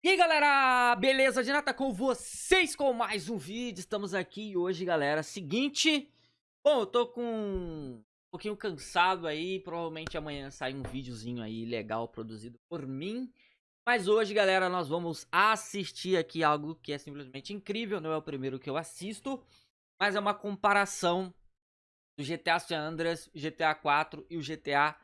E aí galera, beleza? Dinata com vocês com mais um vídeo, estamos aqui hoje galera, seguinte Bom, eu tô com um pouquinho cansado aí, provavelmente amanhã sai um videozinho aí legal produzido por mim. Mas hoje galera, nós vamos assistir aqui algo que é simplesmente incrível, não é o primeiro que eu assisto Mas é uma comparação do GTA San Andreas, GTA 4 e o GTA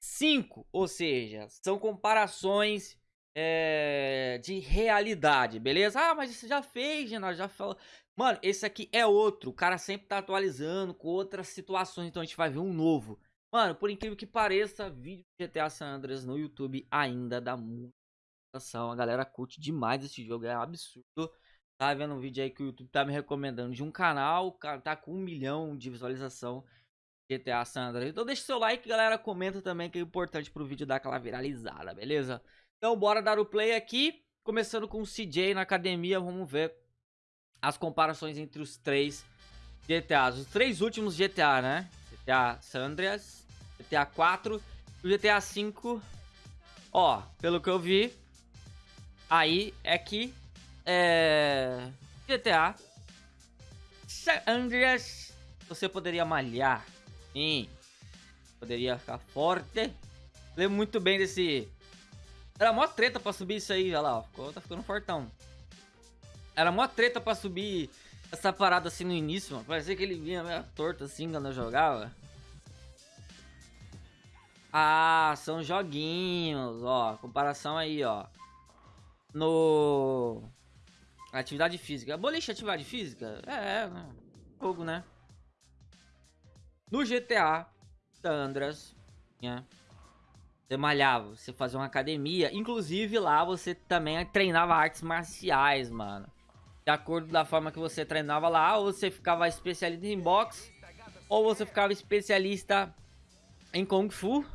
5 Ou seja, são comparações é, de realidade, beleza? Ah, mas isso já fez, já falou. Mano, esse aqui é outro. O cara sempre tá atualizando com outras situações, então a gente vai ver um novo. Mano, por incrível que pareça, vídeo de GTA San Andreas no YouTube ainda dá muita atenção. A galera curte demais esse jogo, é absurdo. Tá vendo um vídeo aí que o YouTube tá me recomendando de um canal, cara tá com um milhão de visualização GTA San Andreas. Então deixa seu like, galera, comenta também que é importante pro vídeo dar aquela viralizada, beleza? Então bora dar o play aqui, começando com o CJ na academia, vamos ver as comparações entre os três GTAs. Os três últimos GTA, né? GTA San Andreas, GTA 4 e o GTA 5. Ó, pelo que eu vi, aí é que é, GTA San Andreas você poderia malhar, sim, poderia ficar forte. Lembro muito bem desse era mó treta pra subir isso aí, olha lá, ó. Tá ficando fortão. Era mó treta pra subir essa parada assim no início, mano. Parecia que ele vinha meio torto assim quando eu jogava. Ah, são joguinhos, ó. Comparação aí, ó. No... Atividade física. Boliche atividade física? É, é, jogo, né? No GTA Sandras, né? Você malhava, você fazia uma academia. Inclusive lá você também treinava artes marciais, mano. De acordo da forma que você treinava lá, ou você ficava especialista em boxe, ou você ficava especialista em Kung Fu.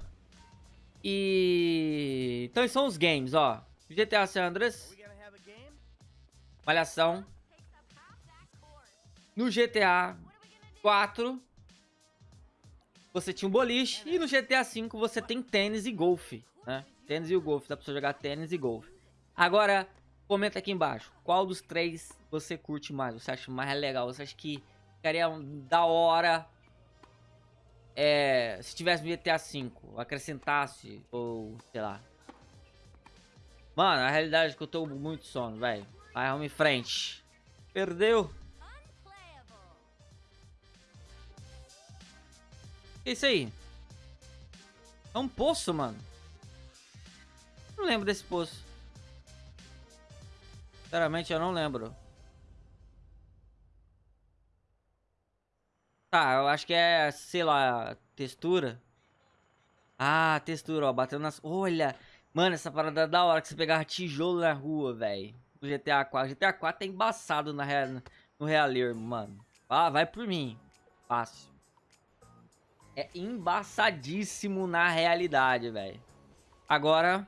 E... Então são os games, ó. GTA San Andreas. Malhação. No GTA 4 você tinha um boliche. E no GTA V você tem tênis e golfe, né? Tênis e o golfe, dá pra você jogar tênis e golfe. Agora, comenta aqui embaixo. Qual dos três você curte mais? Você acha mais legal? Você acha que ficaria da hora é, se tivesse no GTA V, acrescentasse, ou sei lá. Mano, a realidade é que eu tô muito sono, velho. Vai, vamos em frente. Perdeu. Isso aí? É um poço, mano. Não lembro desse poço. Sinceramente, eu não lembro. Tá, eu acho que é, sei lá, textura. Ah, textura, ó, batendo nas... Olha, mano, essa parada é da hora que você pegava tijolo na rua, velho. No GTA 4. GTA 4 é embaçado na real, no realismo, mano. Ah, vai por mim. Fácil é embaçadíssimo na realidade, velho. Agora,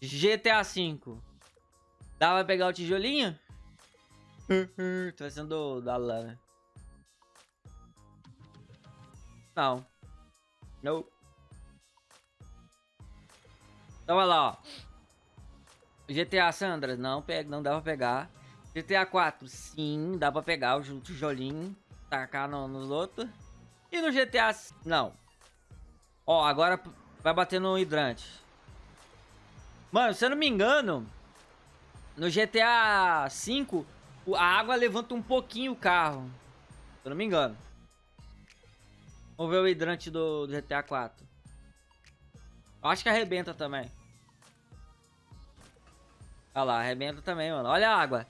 GTA V. Dá pra pegar o tijolinho? Tô sendo da lana. Não. Não. Então, olha lá, ó. GTA Sandra, não, pega, não dá pra pegar. GTA 4, sim, dá pra pegar o tijolinho. Tacar no, nos outros. E no GTA... Não. Ó, agora vai bater no hidrante. Mano, se eu não me engano, no GTA V, a água levanta um pouquinho o carro. Se eu não me engano. Vamos ver o hidrante do, do GTA 4. Eu acho que arrebenta também. Olha lá, arrebenta também, mano. Olha a água.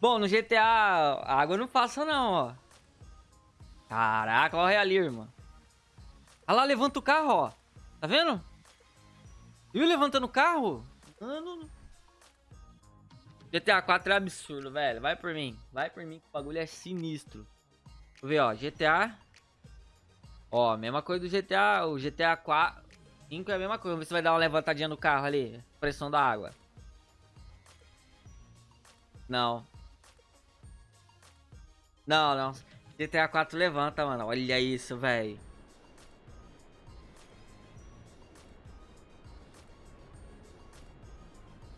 Bom, no GTA, a água não passa não, ó. Caraca, olha ali, irmão. Olha lá, levanta o carro, ó. Tá vendo? Viu levantando o carro? Mano. GTA 4 é absurdo, velho. Vai por mim. Vai por mim que o bagulho é sinistro. Deixa eu ver, ó. GTA. Ó, mesma coisa do GTA. O GTA 4. 5 é a mesma coisa. Vamos ver se vai dar uma levantadinha no carro ali. Pressão da água. Não. Não, não. GTA 4 levanta, mano. Olha isso, velho.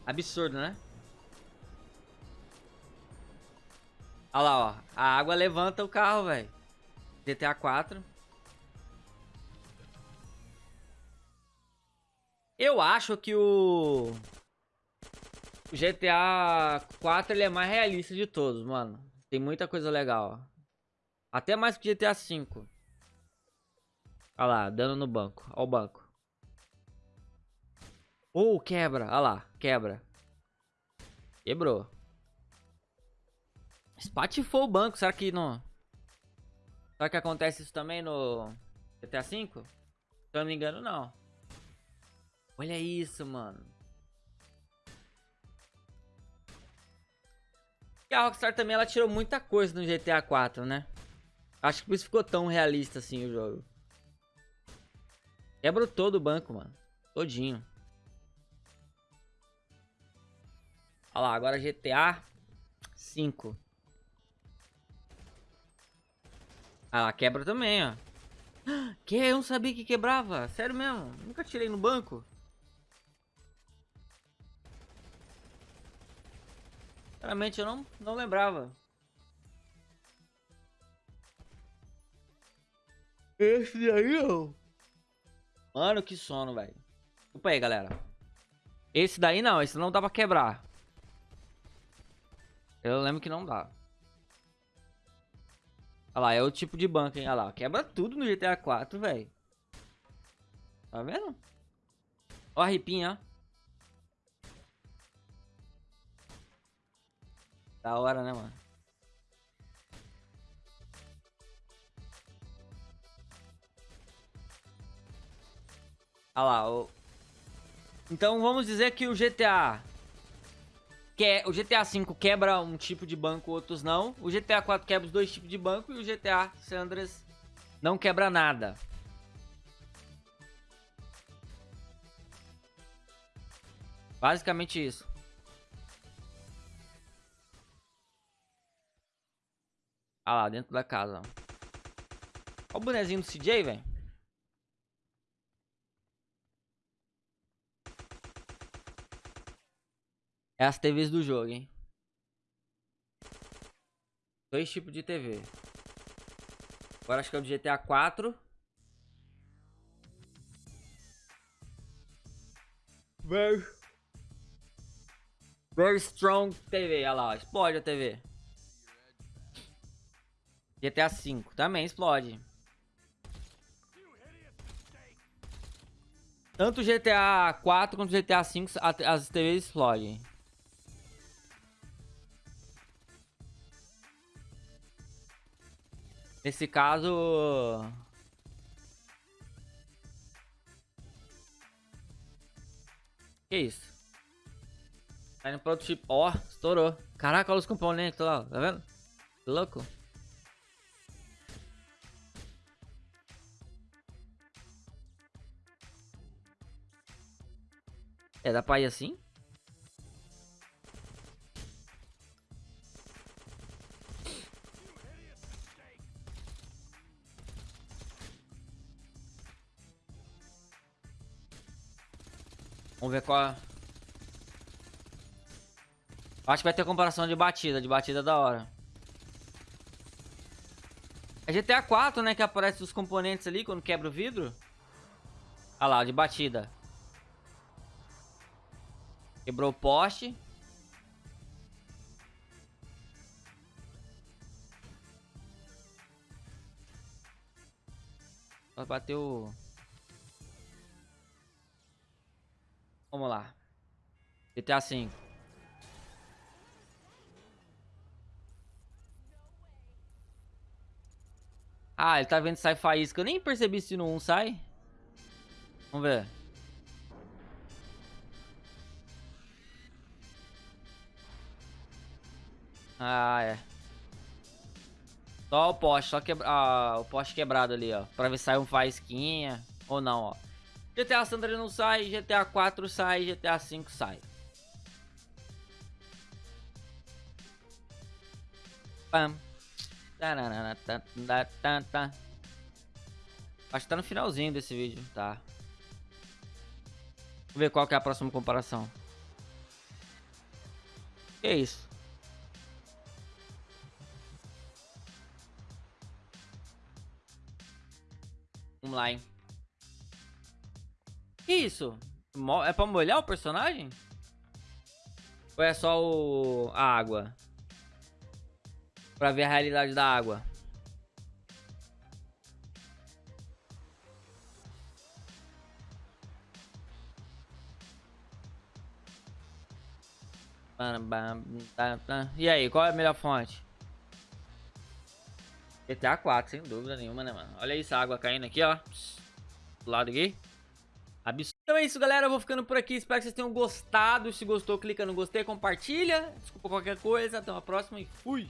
Absurdo, né? Olha lá, ó. A água levanta o carro, velho. GTA 4. Eu acho que o... o GTA 4 ele é mais realista de todos, mano. Tem muita coisa legal, ó. Até mais que GTA 5. Olha lá, dando no banco. Olha o banco. Oh, quebra. Olha lá, quebra. Quebrou. Espatifou o banco. Será que não... Será que acontece isso também no GTA V? Se eu não me engano, não. Olha isso, mano. E a Rockstar também, ela tirou muita coisa no GTA 4, né? Acho que por isso ficou tão realista assim o jogo. Quebrou todo o banco, mano. Todinho. Olha lá, agora GTA 5. Ah lá, quebra também, ó. Que? Eu não sabia que quebrava. Sério mesmo. Nunca tirei no banco. Sinceramente, eu não, não lembrava. Esse daí, ó. Mano, que sono, velho. Desculpa aí, galera. Esse daí não, esse não dá pra quebrar. Eu lembro que não dá. Olha lá, é o tipo de banco, hein? Olha lá, quebra tudo no GTA 4, velho. Tá vendo? Ó a ripinha, ó. Da hora, né, mano? Olha lá, o... Então vamos dizer que o GTA... Que é, o GTA V quebra um tipo de banco, outros não. O GTA 4 quebra os dois tipos de banco e o GTA Sandras não quebra nada. Basicamente isso. Ah lá, dentro da casa. Olha o bonezinho do CJ, velho. É as TVs do jogo, hein? Dois tipos de TV. Agora acho que é o do GTA 4. Very... Very strong TV, olha lá, explode a TV. GTA 5 também explode. Tanto GTA 4 quanto GTA 5 as TVs explodem. Nesse caso... Que isso? Tá indo pro outro tipo. Ó, oh, estourou. Caraca, olha os componentes lá, tá vendo? Que louco. É, dá pra ir assim? Ver qual... É. Acho que vai ter comparação de batida, de batida da hora. É GTA 4, né, que aparece os componentes ali quando quebra o vidro. Olha lá, de batida. Quebrou o poste. Bateu... Vamos lá. GTA V. Ah, ele tá vendo sai faísca. Eu nem percebi se no 1 sai. Vamos ver. Ah, é. Só o poste, só quebra... ah, o poste quebrado ali, ó. Pra ver se sai um faísquinha ou não, ó. GTA San Andreas não sai, GTA 4 sai, GTA 5 sai. Pam. Acho que tá no finalzinho desse vídeo, tá. Vamos ver qual que é a próxima comparação. Que isso? Vamos lá, hein? Que isso? É pra molhar o personagem? Ou é só o... a água? Pra ver a realidade da água. E aí, qual é a melhor fonte? GTA 4, sem dúvida nenhuma, né, mano? Olha isso, a água caindo aqui, ó. Do lado aqui. Absurdo. Então é isso, galera. Eu vou ficando por aqui. Espero que vocês tenham gostado. Se gostou, clica no gostei, compartilha. Desculpa qualquer coisa. Até uma próxima e fui!